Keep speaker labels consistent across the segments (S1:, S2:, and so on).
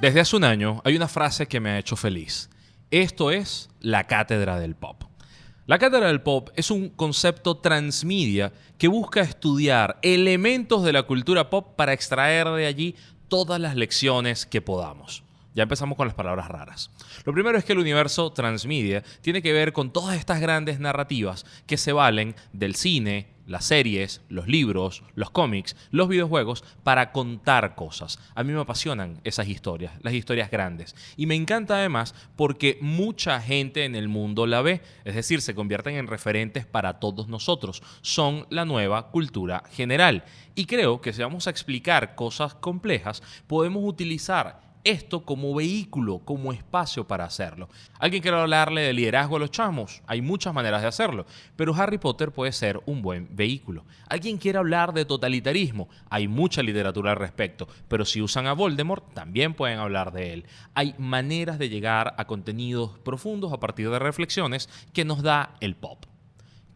S1: Desde hace un año hay una frase que me ha hecho feliz. Esto es la cátedra del pop. La cátedra del pop es un concepto transmedia que busca estudiar elementos de la cultura pop para extraer de allí todas las lecciones que podamos. Ya empezamos con las palabras raras. Lo primero es que el universo transmedia tiene que ver con todas estas grandes narrativas que se valen del cine, las series, los libros, los cómics, los videojuegos para contar cosas. A mí me apasionan esas historias, las historias grandes. Y me encanta además porque mucha gente en el mundo la ve, es decir, se convierten en referentes para todos nosotros. Son la nueva cultura general. Y creo que si vamos a explicar cosas complejas, podemos utilizar esto como vehículo, como espacio para hacerlo. ¿Alguien quiere hablarle de liderazgo a los chamos? Hay muchas maneras de hacerlo, pero Harry Potter puede ser un buen vehículo. ¿Alguien quiere hablar de totalitarismo? Hay mucha literatura al respecto, pero si usan a Voldemort, también pueden hablar de él. Hay maneras de llegar a contenidos profundos a partir de reflexiones que nos da el pop.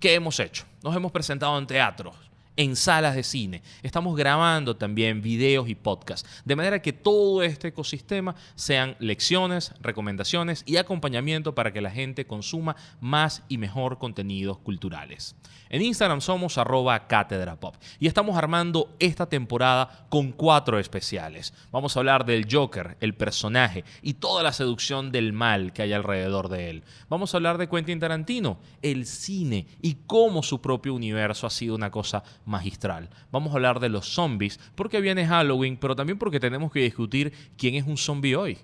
S1: ¿Qué hemos hecho? Nos hemos presentado en teatros, en salas de cine. Estamos grabando también videos y podcasts. De manera que todo este ecosistema sean lecciones, recomendaciones y acompañamiento para que la gente consuma más y mejor contenidos culturales. En Instagram somos arroba cátedra pop y estamos armando esta temporada con cuatro especiales. Vamos a hablar del Joker, el personaje y toda la seducción del mal que hay alrededor de él. Vamos a hablar de Quentin Tarantino, el cine y cómo su propio universo ha sido una cosa magistral. Vamos a hablar de los zombies porque viene Halloween, pero también porque tenemos que discutir quién es un zombie hoy.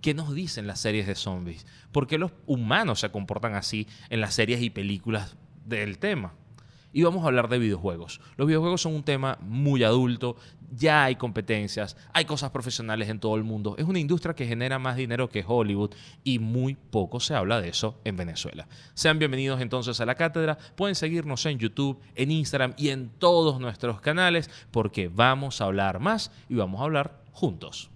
S1: ¿Qué nos dicen las series de zombies? ¿Por qué los humanos se comportan así en las series y películas del tema? Y vamos a hablar de videojuegos. Los videojuegos son un tema muy adulto, ya hay competencias, hay cosas profesionales en todo el mundo. Es una industria que genera más dinero que Hollywood y muy poco se habla de eso en Venezuela. Sean bienvenidos entonces a la cátedra. Pueden seguirnos en YouTube, en Instagram y en todos nuestros canales porque vamos a hablar más y vamos a hablar juntos.